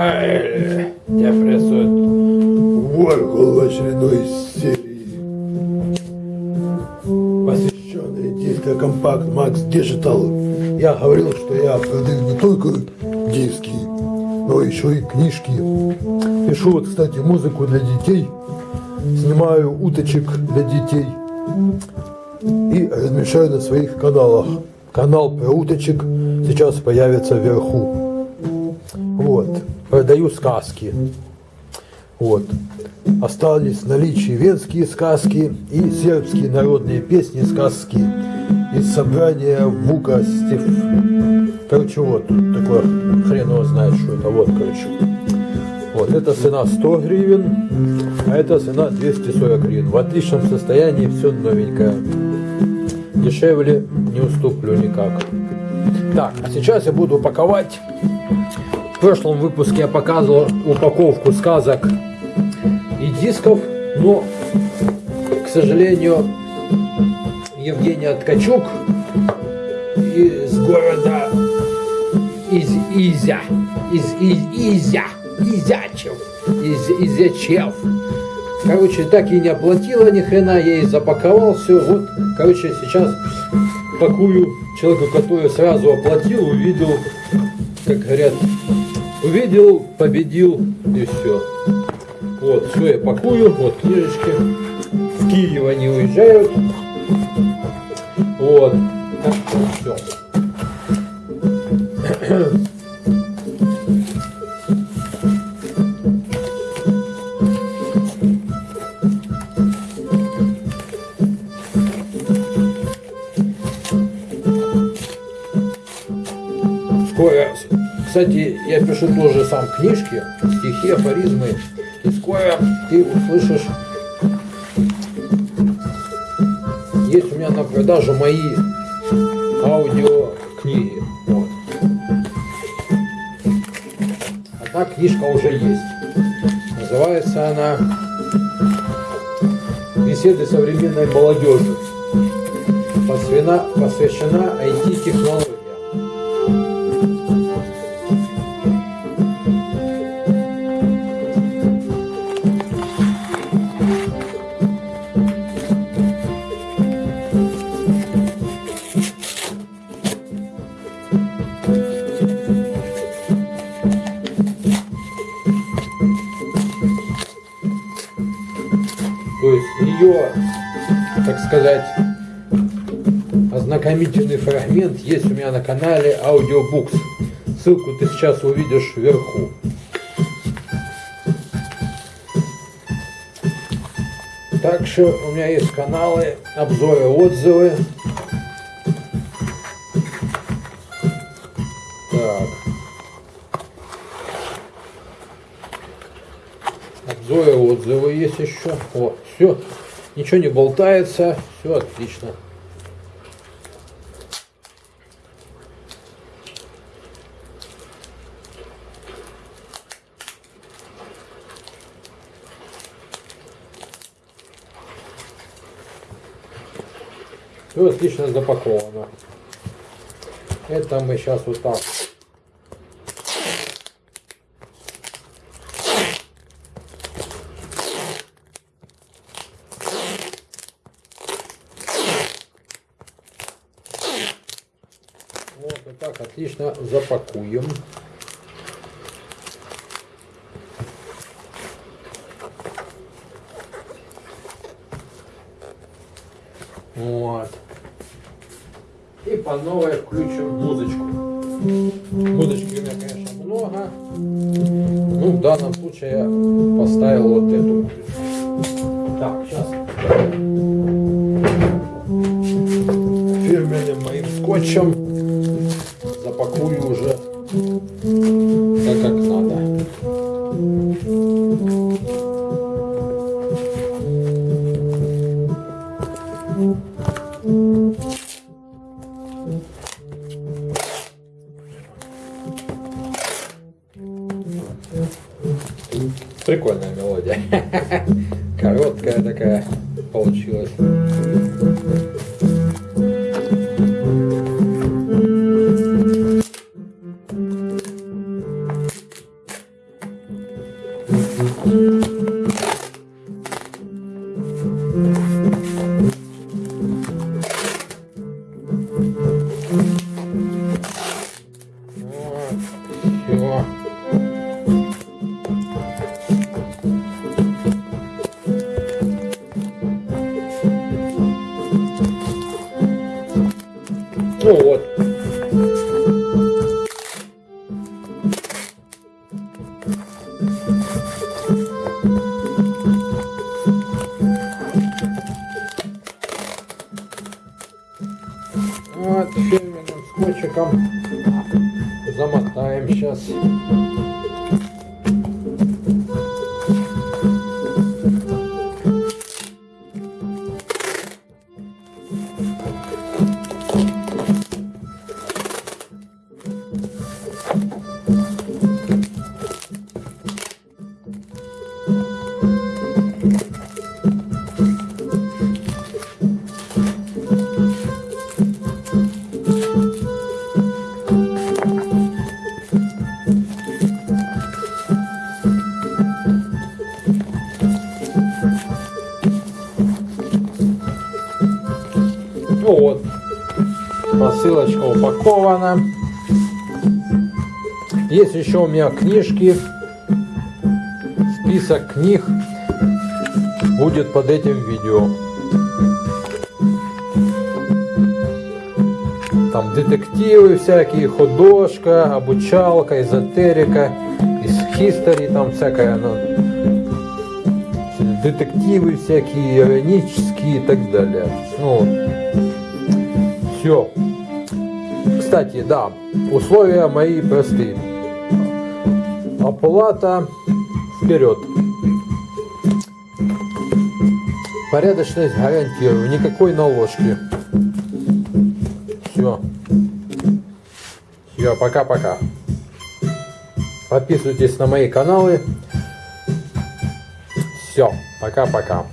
Ай, тебя прессует. Warhol в очередной серии, посвященной диско-компакт Max Digital. Я говорил, что я продаю не только диски, но еще и книжки. Пишу вот, кстати, музыку для детей, снимаю уточек для детей и размещаю на своих каналах. Канал про уточек сейчас появится вверху. Продаю сказки. Вот. Остались в наличии венские сказки и сербские народные песни сказки из собрания Вука Стив. Короче, вот тут такое хрен знает, что это. Вот, короче. Вот, это цена 100 гривен, а это цена 240 гривен. В отличном состоянии, все новенькое. Дешевле не уступлю никак. Так, а сейчас я буду упаковать. В прошлом выпуске я показывал упаковку сказок и дисков, но, к сожалению, Евгения Ткачук из города из Изя, из, из Изя, Изячев, из Изячев. Короче, так и не оплатила ни хрена, я ей запаковал все. Вот, короче, сейчас пакую человеку, который сразу оплатил, увидел, как говорят, увидел, победил и все. Вот, все я пакую, вот книжечки. В Киев они уезжают. Вот. Так все. Кстати, я пишу тоже сам книжки, стихи, афоризмы. И скоро ты услышишь, есть у меня на продажу мои аудиокниги. Вот. Одна книжка уже есть. Называется она «Беседы современной молодежи». Посвящена, посвящена IT-технологиям. Ее, так сказать, ознакомительный фрагмент есть у меня на канале Audiobooks. Ссылку ты сейчас увидишь вверху. Также у меня есть каналы, обзоры, отзывы. Есть еще. О, все. Ничего не болтается. Все отлично. Все отлично запаковано. Это мы сейчас вот так. Вот, вот так отлично запакуем. Вот. И по новой включим музычку. Музычки у меня, конечно, много. Ну, в данном случае я поставил вот эту. Так, сейчас. Фирменным моим скотчем Прикольная мелодия. Короткая такая получилась. Ну вот. Вот фирменным скотчиком замотаем сейчас. Ну вот, посылочка упакована. Есть еще у меня книжки. Список книг будет под этим видео. Там детективы всякие, художка, обучалка, эзотерика, из history там всякая, ну, детективы всякие, ионические и так далее. Ну, все. Кстати, да, условия мои простые. Оплата вперед. Порядочность гарантирую, никакой наложки. Все. Все, пока-пока. Подписывайтесь на мои каналы. Все, пока-пока.